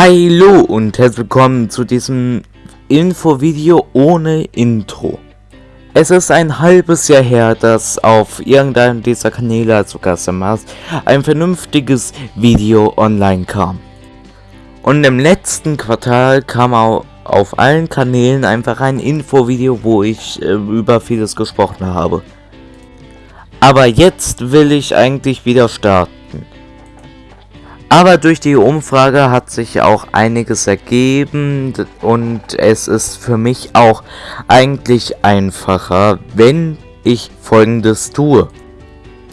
Hallo und herzlich willkommen zu diesem Infovideo ohne Intro. Es ist ein halbes Jahr her, dass auf irgendeinem dieser Kanäle, also Gastamas, ein vernünftiges Video online kam. Und im letzten Quartal kam auch auf allen Kanälen einfach ein Infovideo, wo ich äh, über vieles gesprochen habe. Aber jetzt will ich eigentlich wieder starten. Aber durch die Umfrage hat sich auch einiges ergeben und es ist für mich auch eigentlich einfacher, wenn ich folgendes tue.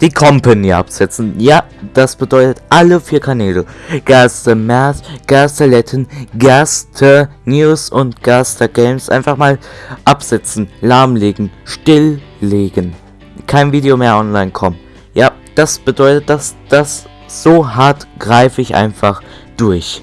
Die Company absetzen. Ja, das bedeutet alle vier Kanäle. Gaster Math, Gaster Latin, Gaster News und Gaster Games einfach mal absetzen, lahmlegen, stilllegen. Kein Video mehr online kommen. Ja, das bedeutet, dass das so hart greife ich einfach durch.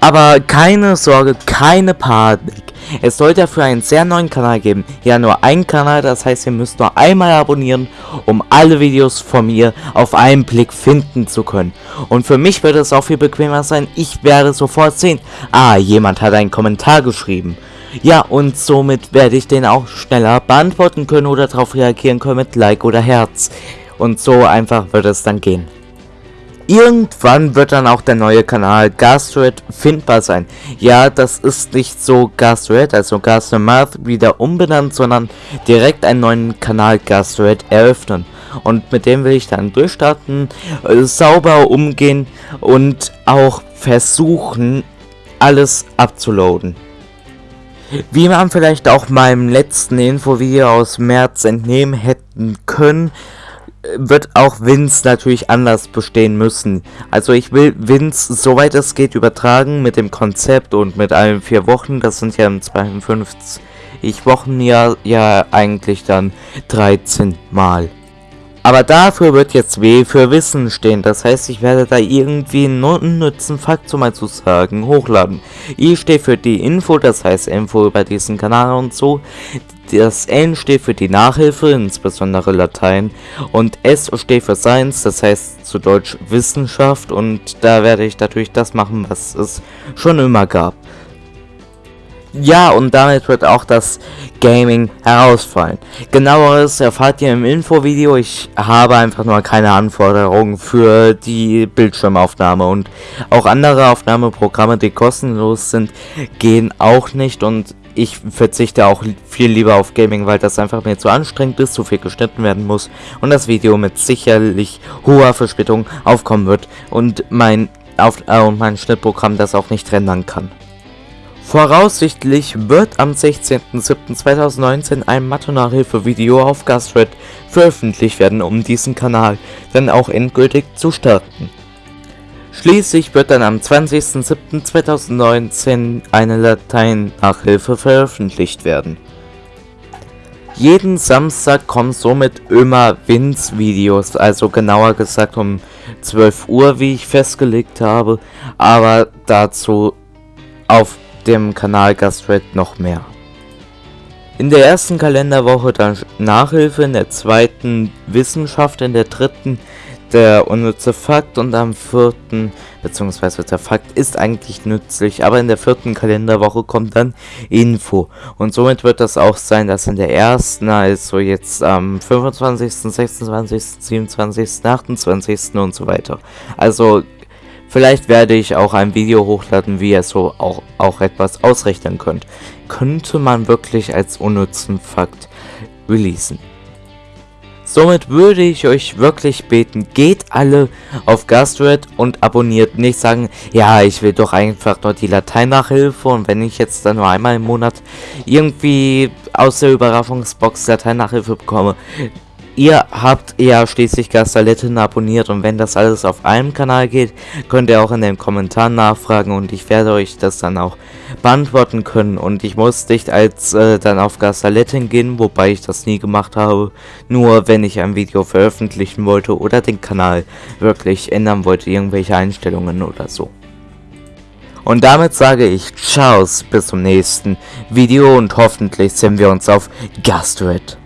Aber keine Sorge, keine Panik. Es soll dafür einen sehr neuen Kanal geben. Ja, nur ein Kanal, das heißt, ihr müsst nur einmal abonnieren, um alle Videos von mir auf einen Blick finden zu können. Und für mich wird es auch viel bequemer sein. Ich werde sofort sehen, ah, jemand hat einen Kommentar geschrieben. Ja, und somit werde ich den auch schneller beantworten können oder darauf reagieren können mit Like oder Herz. Und so einfach wird es dann gehen. Irgendwann wird dann auch der neue Kanal Gastroid findbar sein. Ja, das ist nicht so Gastroid, also Gastromath wieder umbenannt, sondern direkt einen neuen Kanal Gastroid eröffnen. Und mit dem will ich dann durchstarten, äh, sauber umgehen und auch versuchen, alles abzuloaden. Wie man vielleicht auch meinem letzten Infovideo aus März entnehmen hätten können, wird auch Vince natürlich anders bestehen müssen. Also ich will Vince, soweit es geht, übertragen mit dem Konzept und mit allen vier Wochen. Das sind ja im 52 Wochen ja, ja eigentlich dann 13 Mal. Aber dafür wird jetzt W für Wissen stehen. Das heißt, ich werde da irgendwie einen unnützen Fakt so mal zu sagen hochladen. I steht für die Info, das heißt Info über diesen Kanal und so. Das N steht für die Nachhilfe, insbesondere Latein. Und S steht für Science, das heißt zu Deutsch Wissenschaft. Und da werde ich natürlich das machen, was es schon immer gab. Ja, und damit wird auch das Gaming herausfallen. Genaueres erfahrt ihr im Infovideo. Ich habe einfach nur keine Anforderungen für die Bildschirmaufnahme und auch andere Aufnahmeprogramme, die kostenlos sind, gehen auch nicht und ich verzichte auch viel lieber auf Gaming, weil das einfach mir zu anstrengend ist, zu viel geschnitten werden muss und das Video mit sicherlich hoher Verspätung aufkommen wird und mein, auf, äh, mein Schnittprogramm das auch nicht rendern kann. Voraussichtlich wird am 16.07.2019 ein Mathe-Nachhilfe-Video auf Gastred veröffentlicht werden, um diesen Kanal dann auch endgültig zu starten. Schließlich wird dann am 20.07.2019 eine Latein-Nachhilfe veröffentlicht werden. Jeden Samstag kommen somit immer Wins-Videos, also genauer gesagt um 12 Uhr, wie ich festgelegt habe, aber dazu auf dem Kanal Gastred noch mehr. In der ersten Kalenderwoche dann Nachhilfe, in der zweiten Wissenschaft, in der dritten der unnütze Fakt und am vierten, beziehungsweise der Fakt ist eigentlich nützlich, aber in der vierten Kalenderwoche kommt dann Info. Und somit wird das auch sein, dass in der ersten, also jetzt am 25., 26., 27., 28. und so weiter. Also Vielleicht werde ich auch ein Video hochladen, wie ihr so auch, auch etwas ausrechnen könnt. Könnte man wirklich als unnützen Fakt releasen. Somit würde ich euch wirklich beten, geht alle auf Gastred und abonniert. Nicht sagen, ja, ich will doch einfach nur die Latein-Nachhilfe und wenn ich jetzt dann nur einmal im Monat irgendwie aus der Überraschungsbox Latein-Nachhilfe bekomme, Ihr habt ja schließlich Gastalitten abonniert und wenn das alles auf einem Kanal geht, könnt ihr auch in den Kommentaren nachfragen und ich werde euch das dann auch beantworten können und ich muss nicht als äh, dann auf Gastalitten gehen, wobei ich das nie gemacht habe, nur wenn ich ein Video veröffentlichen wollte oder den Kanal wirklich ändern wollte, irgendwelche Einstellungen oder so. Und damit sage ich Ciao, bis zum nächsten Video und hoffentlich sehen wir uns auf Gastred.